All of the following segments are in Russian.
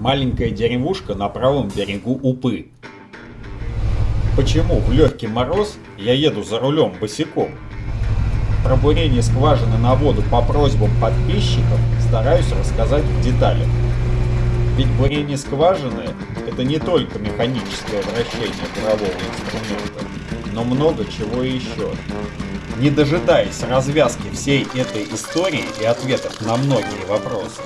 Маленькая деревушка на правом берегу Упы. Почему в легкий мороз я еду за рулем босиком? Про бурение скважины на воду по просьбам подписчиков стараюсь рассказать в деталях. Ведь бурение скважины – это не только механическое вращение бурового инструмента, но много чего еще. Не дожидаясь развязки всей этой истории и ответов на многие вопросы,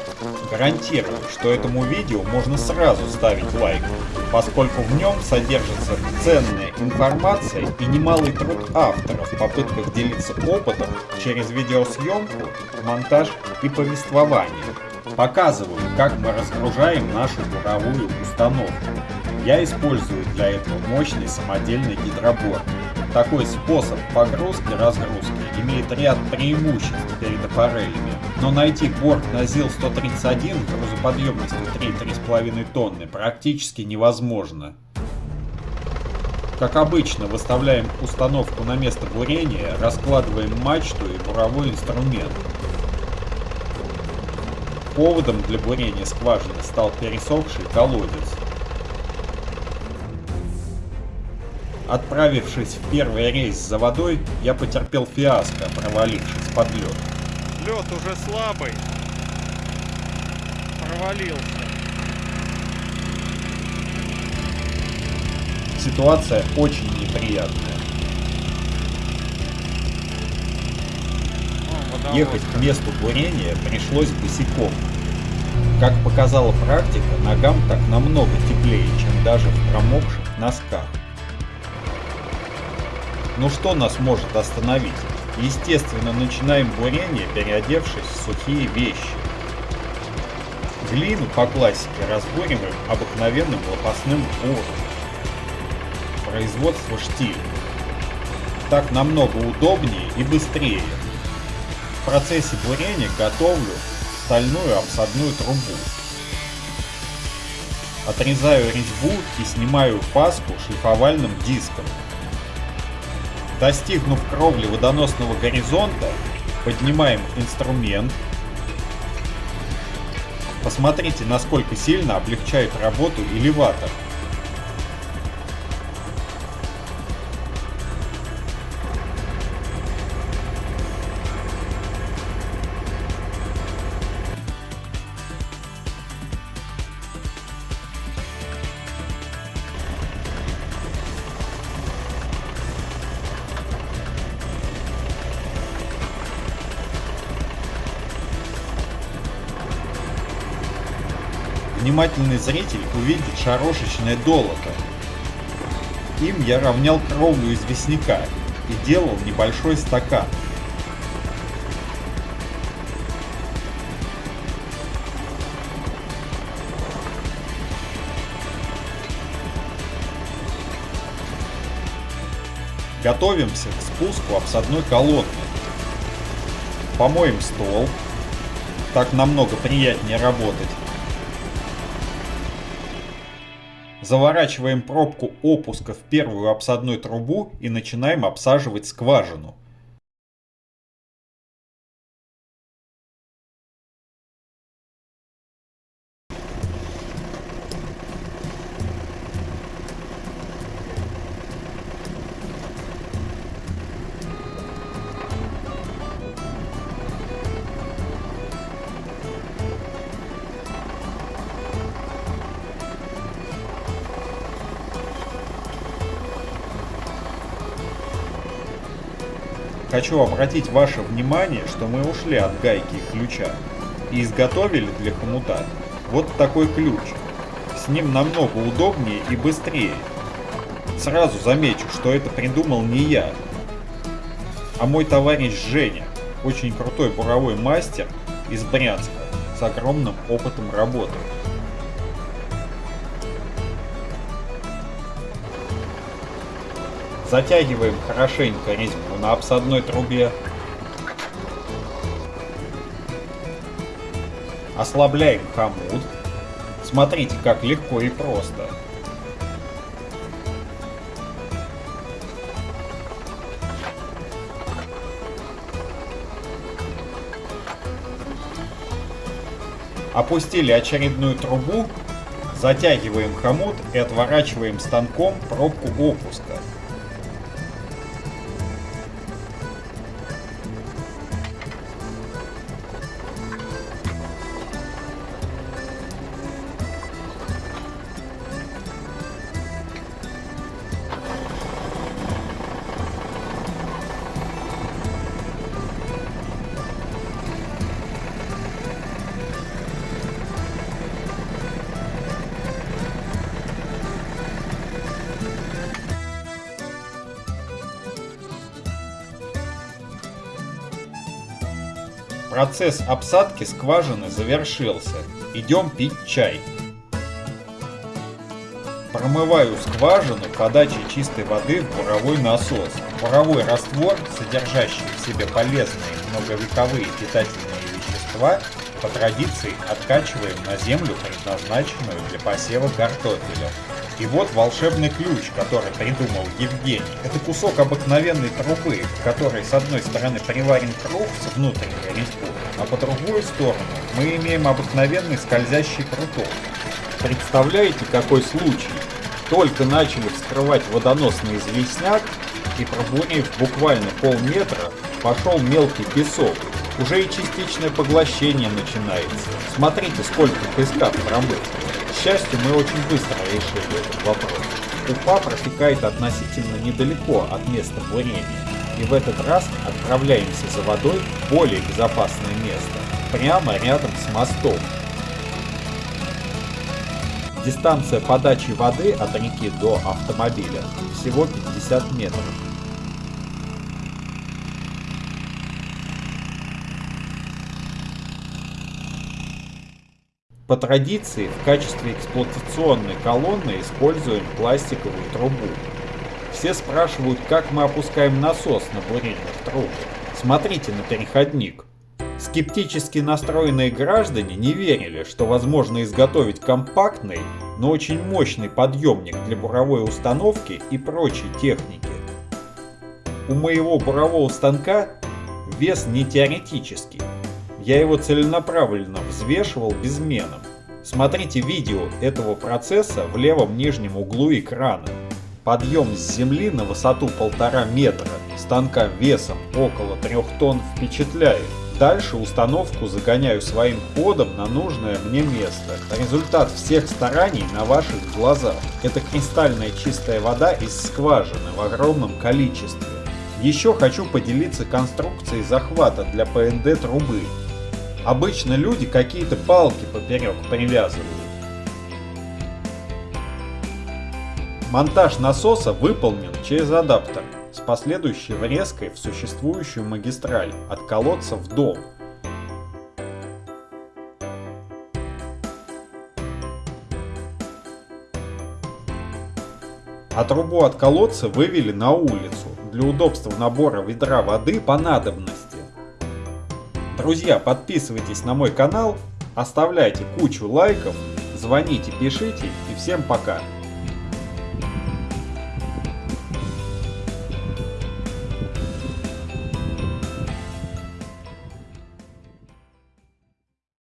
гарантирую, что этому видео можно сразу ставить лайк, поскольку в нем содержится ценная информация и немалый труд авторов в попытках делиться опытом через видеосъемку, монтаж и повествование. Показываю, как мы разгружаем нашу буровую установку. Я использую для этого мощный самодельный гидробор. Такой способ погрузки-разгрузки имеет ряд преимуществ перед аппарелями, но найти борт на ЗИЛ-131 грузоподъемностью 3-3,5 тонны практически невозможно. Как обычно, выставляем установку на место бурения, раскладываем мачту и буровой инструмент. Поводом для бурения скважины стал пересохший колодец. Отправившись в первый рейс за водой, я потерпел фиаско, провалившись под лед. Лед уже слабый. Провалился. Ситуация очень неприятная. О, Ехать к месту бурения пришлось босиком. Как показала практика, ногам так намного теплее, чем даже в промокших носках. Ну что нас может остановить? Естественно, начинаем бурение, переодевшись в сухие вещи. Глину по классике разбуриваем обыкновенным лопастным буром. Производство штиль. Так намного удобнее и быстрее. В процессе бурения готовлю стальную обсадную трубу. Отрезаю резьбу и снимаю фаску шлифовальным диском. Достигнув кровли водоносного горизонта, поднимаем инструмент. Посмотрите, насколько сильно облегчает работу элеватор. Внимательный зритель увидит шарошечное долото. Им я равнял кровлю известняка и делал небольшой стакан. Готовимся к спуску обсадной колонны. Помоем стол. Так намного приятнее работать. Заворачиваем пробку опуска в первую обсадную трубу и начинаем обсаживать скважину. Хочу обратить ваше внимание, что мы ушли от гайки и ключа и изготовили для хомута вот такой ключ. С ним намного удобнее и быстрее. Сразу замечу, что это придумал не я, а мой товарищ Женя, очень крутой буровой мастер из Брянска с огромным опытом работы. Затягиваем хорошенько резьбу на обсадной трубе. Ослабляем хомут. Смотрите, как легко и просто. Опустили очередную трубу Затягиваем хомут и отворачиваем станком пробку опуска. Процесс обсадки скважины завершился. Идем пить чай. Промываю скважину подачей чистой воды в буровой насос. Буровой раствор, содержащий в себе полезные многовековые питательные вещества, по традиции откачиваем на землю, предназначенную для посева картофеля. И вот волшебный ключ, который придумал Евгений. Это кусок обыкновенной трубы, в которой с одной стороны приварен круг с внутренней резьбой, а по другую сторону мы имеем обыкновенный скользящий пруток. Представляете, какой случай? Только начали вскрывать водоносный известняк, и пробурив буквально полметра, пошел мелкий песок. Уже и частичное поглощение начинается. Смотрите, сколько песка промыть. К счастью, мы очень быстро решили этот вопрос. Уфа протекает относительно недалеко от места бурения, и в этот раз отправляемся за водой в более безопасное место, прямо рядом с мостом. Дистанция подачи воды от реки до автомобиля всего 50 метров. По традиции в качестве эксплуатационной колонны используем пластиковую трубу. Все спрашивают, как мы опускаем насос на бурильных трубах. Смотрите на переходник. Скептически настроенные граждане не верили, что возможно изготовить компактный, но очень мощный подъемник для буровой установки и прочей техники. У моего бурового станка вес не теоретический, я его целенаправленно взвешивал безменом. Смотрите видео этого процесса в левом нижнем углу экрана. Подъем с земли на высоту полтора метра станка весом около 3 тонн впечатляет. Дальше установку загоняю своим ходом на нужное мне место. Результат всех стараний на ваших глазах. Это кристальная чистая вода из скважины в огромном количестве. Еще хочу поделиться конструкцией захвата для ПНД трубы. Обычно люди какие-то палки поперек привязывают. Монтаж насоса выполнен через адаптер с последующей врезкой в существующую магистраль от колодца в дом. А трубу от колодца вывели на улицу для удобства набора ведра воды по надобности. Друзья, подписывайтесь на мой канал, оставляйте кучу лайков, звоните, пишите и всем пока.